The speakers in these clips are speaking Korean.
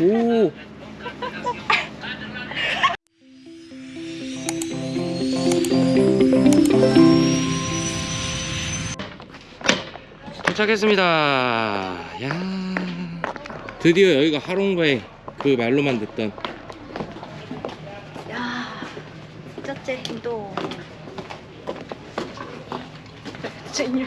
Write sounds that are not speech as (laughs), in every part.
오. 도착했습니다. 야. 드디어 여기가 하롱바이 그 말로만 듣던 야 첫째 인도 chính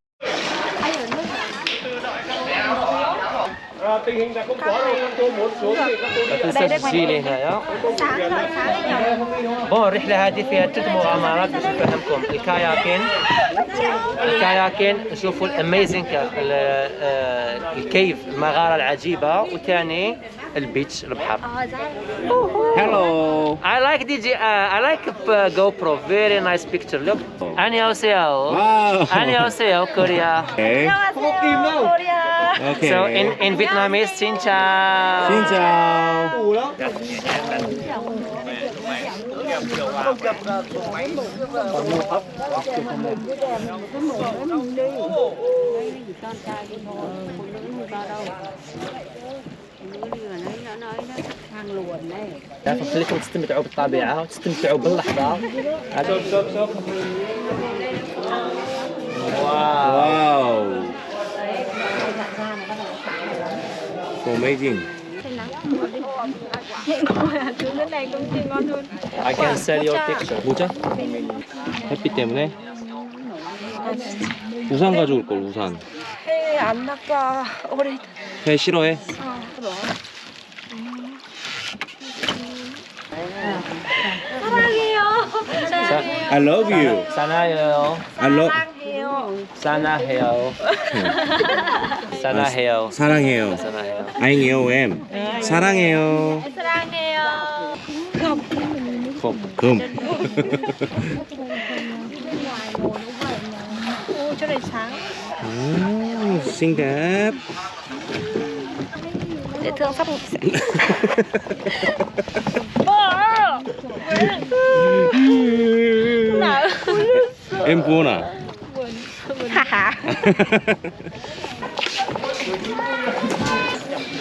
vậy tình hình là không có đâu các cô muốn xuống thì các cô đi đây đây تسجيلي هنا sáng thôi sáng đấy nhỉ هون الرحلة هذه فيها ثلاث مغامرات بس أفهمكم الكاياكين الكاياكين شوفوا الاميزنج الكيف المغارة العجيبة وثاني البيتش البحر ờ ra Hello. I like DJ uh, I like uh, GoPro very nice picture look 안녕하세요 Wow. 안녕하세요 Korea Okay. 안녕하세요 코리아 Okay. so in in Vietnamese xin chào Xin chào. đủ lắm خليكم تستمتعوا بالطبيعة وتستمتعوا باللحظة sớm sớm sớm واو Ngon hơn I can sell your picture 모자? 햇빛 때문에 우산 가져올 걸 우산. 해안 나빠 오래 회 싫어해? 사랑해요 사랑해요 I love you. 사나해요 I love. 사랑해요 사나해요 사나해요 사랑해요. 사나해요 아잉해요 엠. 사랑해요. 사랑해요 컵. 금. ô chỗ này sáng 오, xinh đẹp. dễ thương sắp ngủ sẽ nào em buồn à?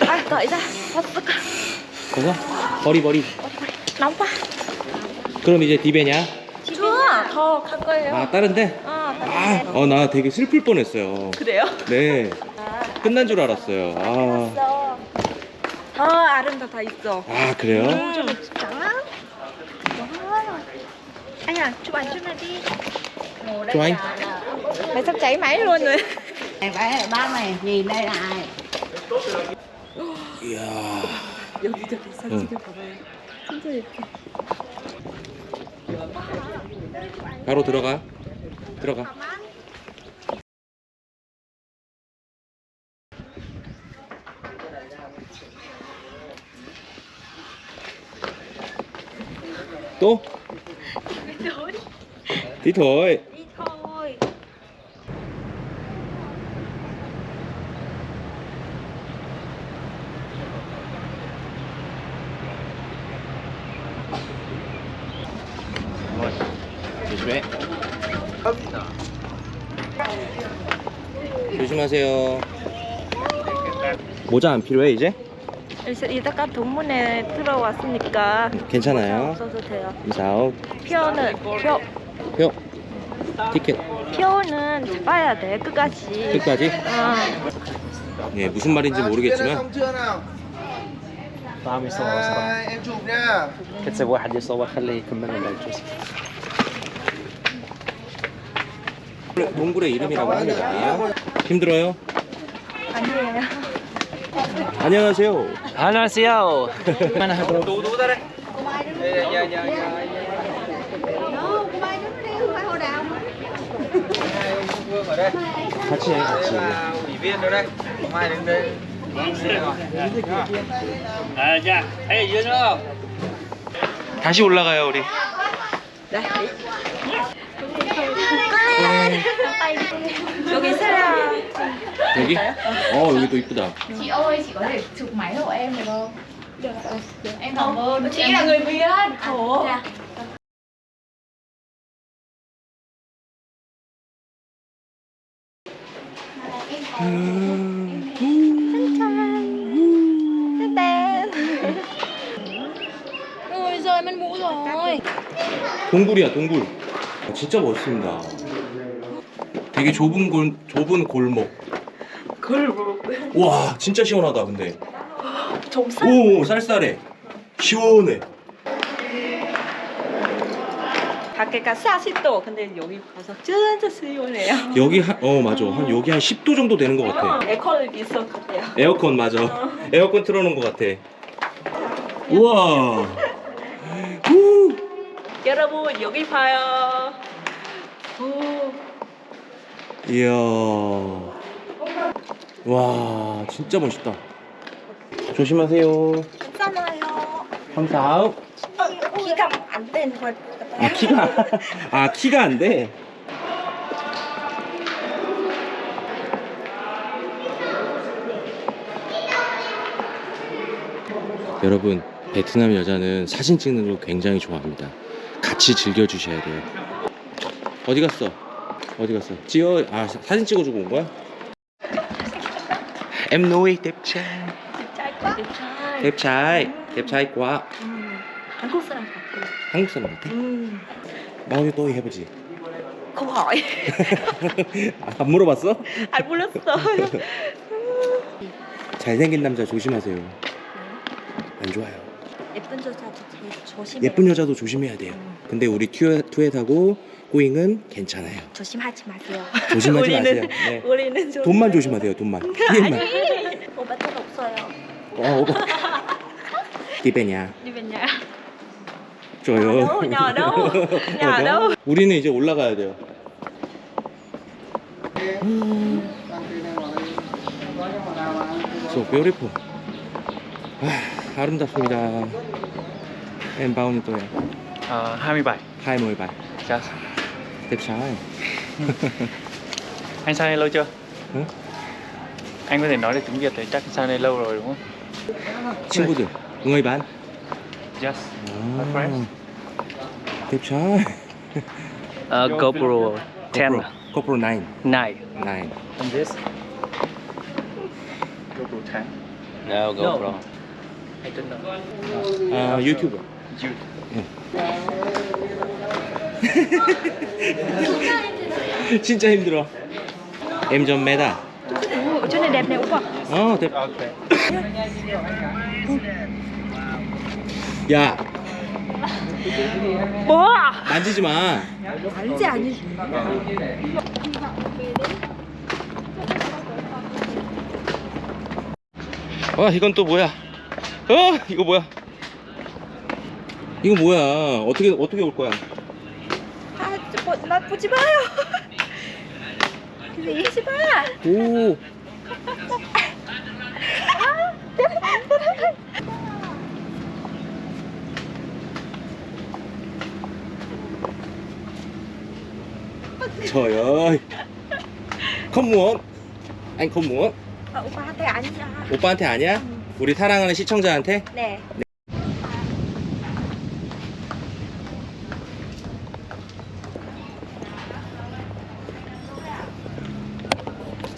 À cởi ra Thật sức. 그거? 버리 버리. nóng quá 그럼 이제 디베냐? thôi khăn 거예요 아 다른데? 어, 아, 어나 되게 슬플 뻔했어요. 그래요? 네. 끝난 줄 알았어요. 아, 더 아름다워 있어 아 그래요? 좀 trắng lắm Wow. anh à chụp ảnh chút này đi 좋아잉. mày sắp cháy máy luôn rồi này phải là ba này nhìn đây là ai 이야. 여기 저기 사진 응. 봐봐요 진짜 예뻐 바로 들어가. 들어가. 또? Tí thôi. đi thôi 조심해. 조심하세요. 모자 안 필요해 이제? 이제 이따가 동문회 들어왔으니까 괜찮아요. 없어도 돼요 이사오. 표는 표 표. 티켓 표는 잡아야 돼 끝까지 끝까지? 어. 예, 무슨 말인지 모르겠지만 xong chưa nào طعم يصور صراحة à, em chụp nha كتب واحد يصور خليه يكمل لنا الجزء 동굴의 이름이라고 합니다. 힘들어요? 아니에요. 안녕하세요. 안녕하세요. 같이 해, 같이 다시 올라가요, 우리. 네. 여기 사람 여기? 어, 여기 또 이쁘다. chị ơi chị có thể chụp máy hộ em được không được em cảm ơn chị là người việt khổ Tên Ôi rơi mất mũ rồi 동굴이야 동굴 아, 진짜 멋있습니다 되게 좁은 골 좁은 골목. 골목. 와 진짜 시원하다 근데. 오 쌀쌀해. 시원해. 밖에가 40도. 근데 여기 가서 진짜 시원해요. 여기 한, 어 맞아. 한 여기 한 10도 정도 되는 것 같아. 에어컨을 있어 같아요. 에어컨 맞아. 에어컨 틀어놓은 것 같아. 우와. 후. 여러분 여기 봐요. 오, 이야 와 진짜 멋있다 조심하세요 괜찮아요 감사 키가 안 되는 것아 키가 아 키가 안 돼. 여러분 베트남 여자는 사진 찍는 걸 굉장히 좋아합니다. 같이 즐겨 주셔야 돼요. 어디 갔어? 어디 갔어? 찍어 아 사- 사진 찍어주고 온 거야? Em nuôi đẹp trai trai quá đẹp trai. đẹp trai đẹp trai quá 음, 한국 사람 같아요. 한국 사람 같아? 음, 나오게 또 해보지 không (laughs) hỏi. 안 물어봤어? 안 불렀어. (laughs) 잘생긴 남자 조심하세요. 안 좋아요. 예쁜 여자도 되게 조심해. 예쁜 여자도 조심해야 돼요. 근데 우리 투에, 투에하고 꼬잉은 괜찮아요. 조심하지 마세요 조심하지 우리는- 마세요. 네. 우리는 좀 돈만 조심하세요. 돈만. 피해만. 오빠 돈 없어요 어, 오빠. nhà ở đâu? nhà ở đâu? 우리는 이제 올라가야 돼요. So beautiful. 아, 아름답습니다. Nhiêu tuổi? Ờ, 27 27. Yes. tiếp sáu ừ. (laughs) anh sang đây lâu chưa? Ừ? anh có thể nói được tiếng việt thì chắc sang đây lâu rồi đúng không? Chưa bao giờ. Người bán yes. Oh. tiếp sáu (laughs) uh, GoPro 10 GoPro. 9 9 9 and this? GoPro 10 no GoPro. No. I don't know. Uh, YouTuber YouTube. Yeah. You. (laughs) 진짜 힘들어. em 좀 매다. Chỗ này đẹp này Úc à 어, đẹp. Okay. 야, Bố! 만지지 마. 알지 아니지 와, 이건 또 뭐야? 어, 이거 뭐야? 이거 뭐야? 어떻게 어떻게 올 거야? 아, 저, 뭐, 나 보지 마요 gì chứ ba 오. Trời ơi Không muốn Anh không muốn 아, 오빠한테 아니야 오빠한테 아니야? 우리 사랑하는 시청자한테? 네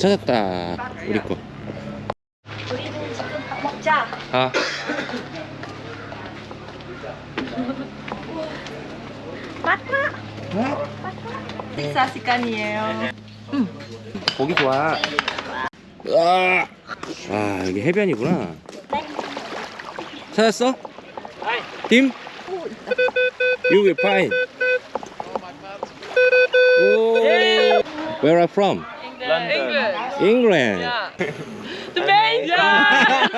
찾았다 우리 거 우리는 지금 밥 먹자 아. (laughs) 맞다 식사 시간이에요. 고기 좋아 아, 아 여기 해변이구나 찾았어? 팀? Find 오 Where are from? London. England. Yeah. (laughs) the main. (laughs) Yeah.